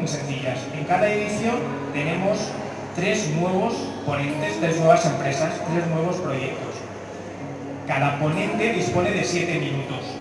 muy sencillas. En cada edición tenemos tres nuevos ponentes, tres nuevas empresas, tres nuevos proyectos. Cada ponente dispone de siete minutos.